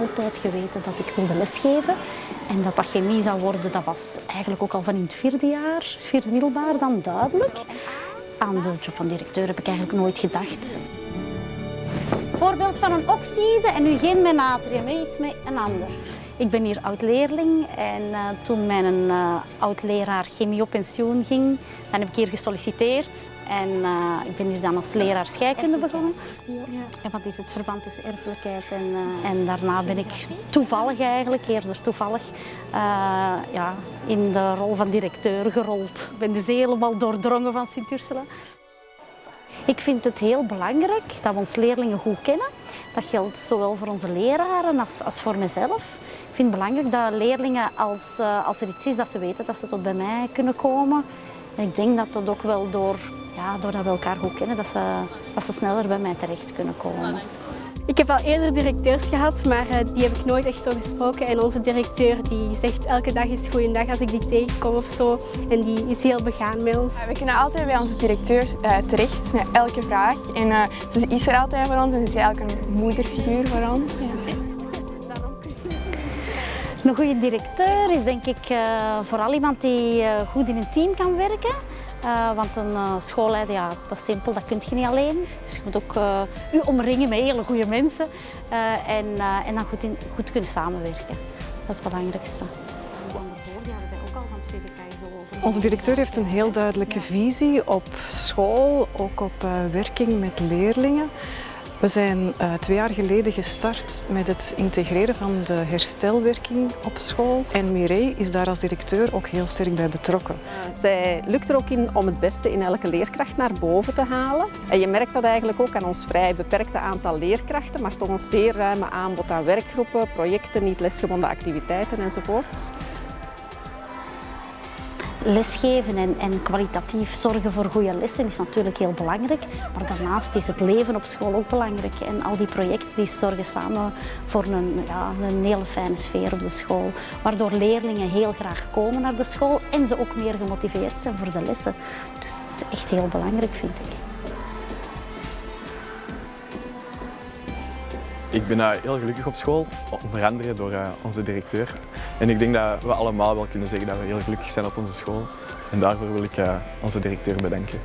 altijd geweten dat ik wilde lesgeven. En dat dat chemie zou worden, dat was eigenlijk ook al van in het vierde jaar, vierde middelbaar dan duidelijk. Aan de job van directeur heb ik eigenlijk nooit gedacht. Voorbeeld van een oxide en nu geen met natrium, iets met een ander. Ik ben hier oud-leerling en uh, toen mijn uh, oud-leraar chemie op pensioen ging, dan heb ik hier gesolliciteerd en uh, ik ben hier dan als leraar scheikunde begonnen. Ja. En wat is het verband tussen erfelijkheid en, en daarna ben ik toevallig eigenlijk, eerder toevallig, ja, in de rol van directeur gerold. Ik ben dus helemaal doordrongen van Sint-Ursula. Ik vind het heel belangrijk dat we onze leerlingen goed kennen. Dat geldt zowel voor onze leraren als, als voor mezelf. Ik vind het belangrijk dat leerlingen, als, uh, als er iets is, dat ze weten dat ze tot bij mij kunnen komen. En ik denk dat dat ook wel door, ja, doordat we elkaar goed kennen, dat ze, dat ze sneller bij mij terecht kunnen komen. Ik heb al eerder directeurs gehad, maar uh, die heb ik nooit echt zo gesproken. En onze directeur die zegt elke dag is goeiedag als ik die tegenkom of zo. En die is heel begaan met ons. We kunnen altijd bij onze directeur uh, terecht met elke vraag. En uh, ze is er altijd voor ons en ze is eigenlijk een moederfiguur voor ons. Ja. Een goede directeur is denk ik vooral iemand die goed in een team kan werken. Uh, want een uh, schoolleider, ja, dat is simpel, dat kun je niet alleen. Dus je moet ook je omringen met hele goede mensen en, en dan goed, in, goed kunnen samenwerken. Dat is het belangrijkste. Onze directeur heeft een heel duidelijke visie op school, ook op werking met leerlingen. We zijn uh, twee jaar geleden gestart met het integreren van de herstelwerking op school. En Mireille is daar als directeur ook heel sterk bij betrokken. Zij lukt er ook in om het beste in elke leerkracht naar boven te halen. En je merkt dat eigenlijk ook aan ons vrij beperkte aantal leerkrachten, maar toch een zeer ruime aanbod aan werkgroepen, projecten, niet lesgebonden activiteiten enzovoorts lesgeven en, en, kwalitatief zorgen voor goede lessen is natuurlijk heel belangrijk. Maar daarnaast is het leven op school ook belangrijk. En al die projecten die zorgen samen voor een, ja, een hele fijne sfeer op de school. Waardoor leerlingen heel graag komen naar de school en ze ook meer gemotiveerd zijn voor de lessen. Dus dat is echt heel belangrijk vind ik. Ik ben heel gelukkig op school, onder andere door uh, onze directeur. En ik denk dat we allemaal wel kunnen zeggen dat we heel gelukkig zijn op onze school. En daarvoor wil ik uh, onze directeur bedanken.